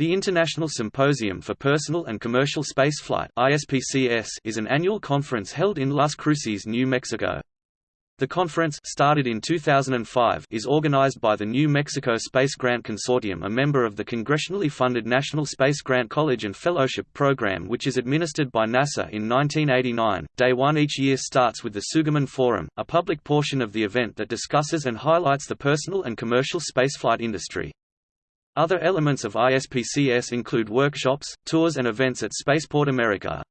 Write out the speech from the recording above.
The International Symposium for Personal and Commercial Spaceflight is an annual conference held in Las Cruces, New Mexico. The conference started in 2005 is organized by the New Mexico Space Grant Consortium a member of the congressionally funded National Space Grant College and Fellowship Program which is administered by NASA in 1989. Day 1 each year starts with the Sugerman Forum, a public portion of the event that discusses and highlights the personal and commercial spaceflight industry. Other elements of ISPCS include workshops, tours and events at Spaceport America.